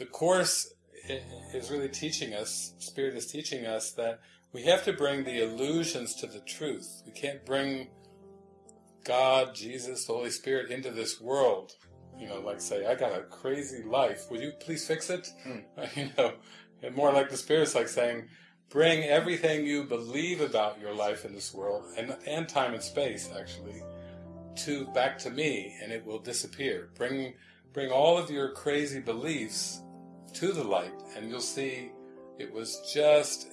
the Course is really teaching us, Spirit is teaching us that we have to bring the illusions to the truth. We can't bring God, Jesus, the Holy Spirit into this world. You know, like say, I got a crazy life. Would you please fix it? Mm. You know, and more like the Spirit's like saying, bring everything you believe about your life in this world, and, and time and space actually, to back to me, and it will disappear. Bring bring all of your crazy beliefs to the light, and you'll see it was just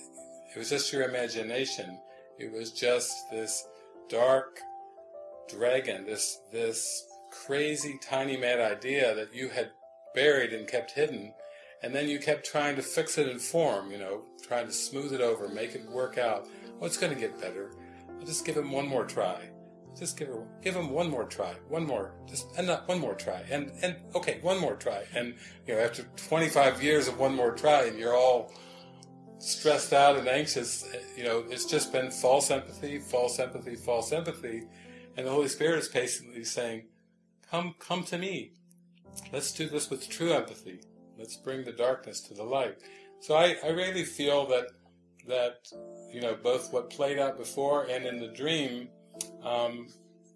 it was just your imagination. It was just this dark dragon, this this crazy tiny mad idea that you had buried and kept hidden, and then you kept trying to fix it in form, you know, trying to smooth it over, make it work out. Oh, it's going to get better. I'll just give him one more try. Just give her, give him one more try, one more, just and not one more try, and and okay, one more try, and you know, after 25 years of one more try, and you're all stressed out and anxious, you know, it's just been false empathy, false empathy, false empathy, and the Holy Spirit is patiently saying, "Come, come to me. Let's do this with true empathy. Let's bring the darkness to the light." So I, I really feel that that you know both what played out before and in the dream um,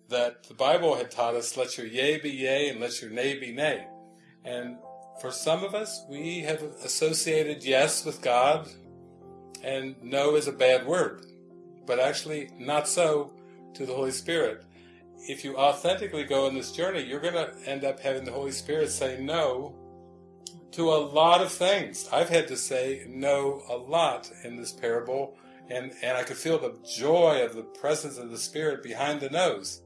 that the Bible had taught us, let your yea be yea and let your nay be nay. And for some of us, we have associated yes with God and no is a bad word, but actually not so to the Holy Spirit. If you authentically go on this journey, you're going to end up having the Holy Spirit say no to a lot of things. I've had to say no a lot in this parable and, and I could feel the joy of the presence of the Spirit behind the noes.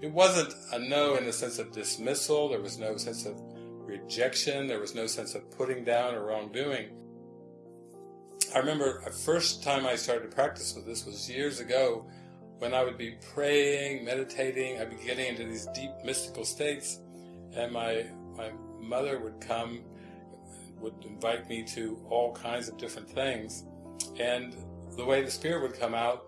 It wasn't a no in the sense of dismissal, there was no sense of rejection, there was no sense of putting down or wrongdoing. I remember the first time I started to practice with this was years ago when I would be praying, meditating, I'd be getting into these deep mystical states, and my, my mother would come, would invite me to all kinds of different things, and the way the Spirit would come out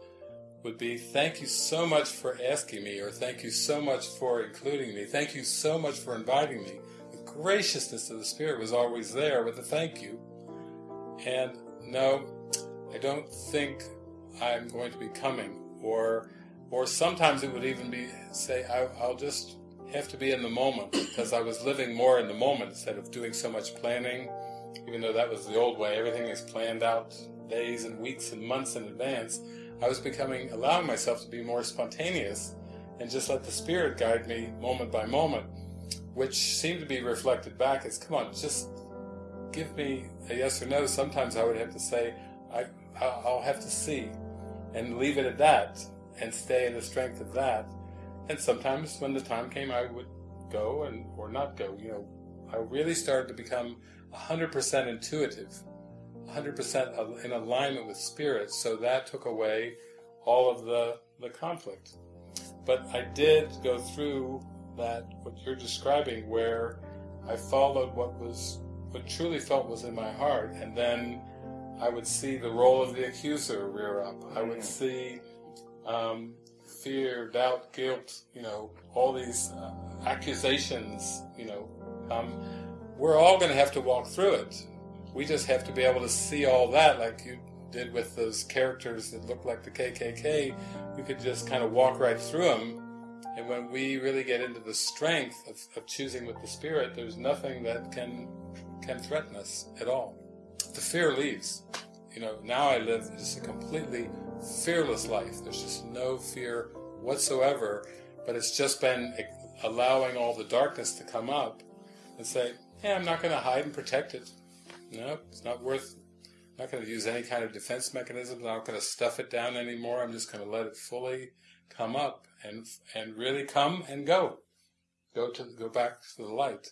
would be, thank you so much for asking me, or thank you so much for including me, thank you so much for inviting me. The graciousness of the Spirit was always there with a thank you. And no, I don't think I'm going to be coming, or or sometimes it would even be, say, I, I'll just have to be in the moment, because I was living more in the moment instead of doing so much planning, even though that was the old way, everything is planned out days and weeks and months in advance, I was becoming, allowing myself to be more spontaneous and just let the Spirit guide me moment by moment, which seemed to be reflected back as, come on, just give me a yes or no. Sometimes I would have to say, I, I'll have to see, and leave it at that, and stay in the strength of that. And sometimes when the time came, I would go and or not go. You know, I really started to become 100% intuitive 100% in alignment with spirit, so that took away all of the, the conflict. But I did go through that, what you're describing, where I followed what was, what truly felt was in my heart, and then I would see the role of the accuser rear up. I would mm. see um, fear, doubt, guilt, you know, all these uh, accusations, you know, um, we're all going to have to walk through it. We just have to be able to see all that like you did with those characters that look like the KKK. We could just kind of walk right through them. And when we really get into the strength of, of choosing with the Spirit, there's nothing that can can threaten us at all. The fear leaves. You know, now I live just a completely fearless life. There's just no fear whatsoever, but it's just been allowing all the darkness to come up and say, hey, I'm not going to hide and protect it. No, it's not worth. I'm not going to use any kind of defense mechanism. I'm not going to stuff it down anymore. I'm just going to let it fully come up and and really come and go. Go to go back to the light.